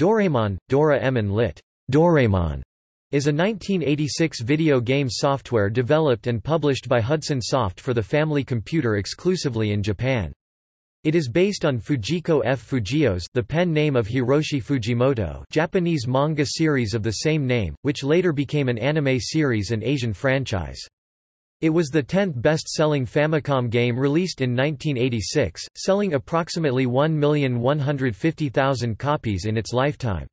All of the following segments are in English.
Doraemon, Dora-emon lit. Doraemon, is a 1986 video game software developed and published by Hudson Soft for the Family Computer exclusively in Japan. It is based on Fujiko F. Fujio's the pen name of Hiroshi Fujimoto Japanese manga series of the same name, which later became an anime series and Asian franchise. It was the 10th best-selling Famicom game released in 1986, selling approximately 1,150,000 copies in its lifetime.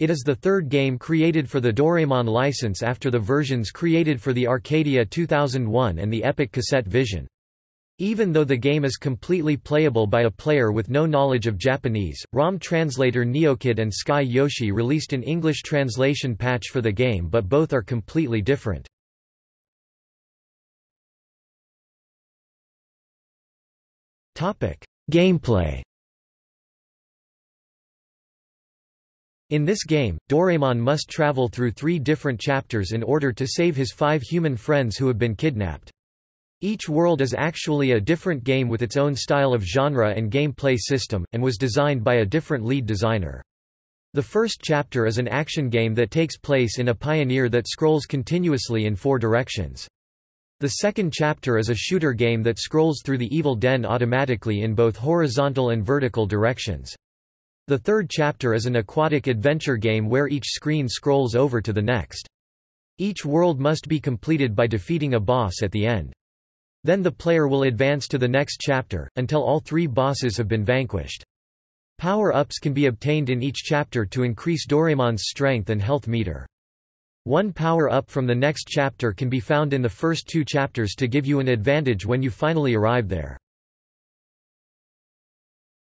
It is the third game created for the Doraemon license after the versions created for the Arcadia 2001 and the Epoch Cassette Vision. Even though the game is completely playable by a player with no knowledge of Japanese, ROM translator Neokid and Sky Yoshi released an English translation patch for the game but both are completely different. Gameplay In this game, Doraemon must travel through three different chapters in order to save his five human friends who have been kidnapped. Each world is actually a different game with its own style of genre and gameplay system, and was designed by a different lead designer. The first chapter is an action game that takes place in a pioneer that scrolls continuously in four directions. The second chapter is a shooter game that scrolls through the evil den automatically in both horizontal and vertical directions. The third chapter is an aquatic adventure game where each screen scrolls over to the next. Each world must be completed by defeating a boss at the end. Then the player will advance to the next chapter, until all three bosses have been vanquished. Power-ups can be obtained in each chapter to increase Doraemon's strength and health meter. One power-up from the next chapter can be found in the first two chapters to give you an advantage when you finally arrive there.